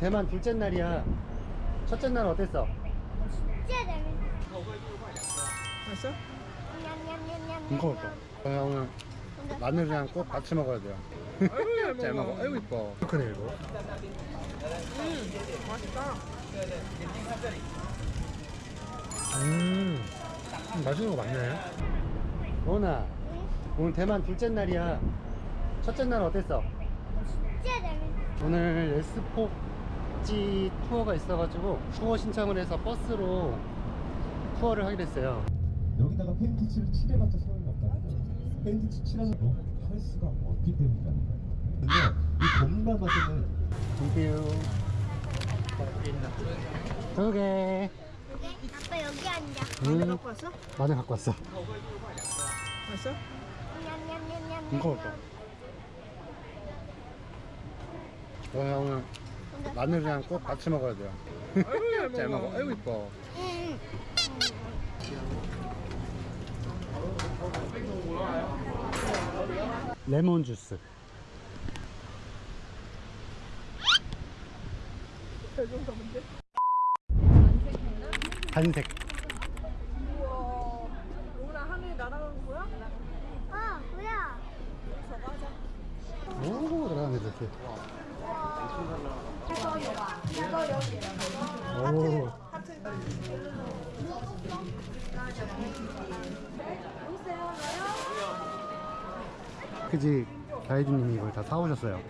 대만 둘째 날이야. 첫째 날 어땠어? 진짜 재밌어. 맛있어? 이거 어때? 형은 마늘이랑 꼭 같이 먹어야 돼요. 아이고 잘 먹어. 아이고 이뻐. 크네 이거. 음 맛있다 음, 맛있는 거 많네. 로나, 오늘 대만 둘째 날이야. 첫째 날 어땠어? 진짜 재밌어. 오늘 에스포 지 투어가 있어가지고 투어 신청을 해서 버스로 투어를 하게 됐어요. 여기다가 페인트 칠을 칠해봤자 소용이 없다는 거예요. 페인트 칠 칠하는 거할 수가 없기 때문이라는 거예요. 근데 이 봄과 맛에는 땡큐. 두 개. 아빠 여기 앉아. 음, 갖고 왔어? 마늘 갖고 왔어. 냠냠냠냠. 이거 어때? 저 형은 마늘이랑 꼭 같이 먹어야 돼요. 아이고 잘 먹어. 아이고 이뻐. 응. 레몬 주스. 단색. 우와 로나 하늘이 날아가는 거야? 어, 뭐야? 저거 하자 오, 들어가네, 이렇게. 오, 그지 가이드님이 이걸 다 사오셨어요.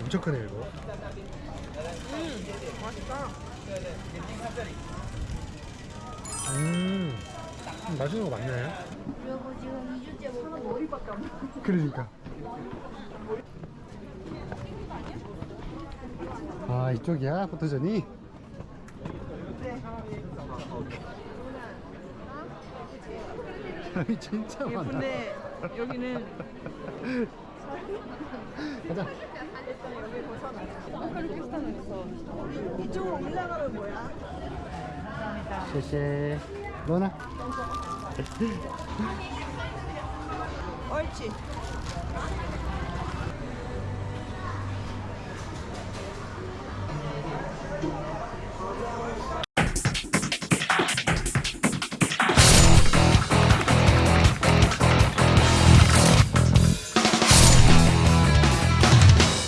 엄청 크네, 이거. 음 맛있다 음, 맛있는 거 많네. 그리고 지금 2주째 먹고 머리밖에 안 나. 그러니까. 아, 이쪽이야, 포토전이? 사람이 진짜 많아. 예쁜데 여기는 가자. 여기 벗어나 우즈베키스탄에서 이쪽으로 올라가면 뭐야? 쉐쉐. 로나? 옳지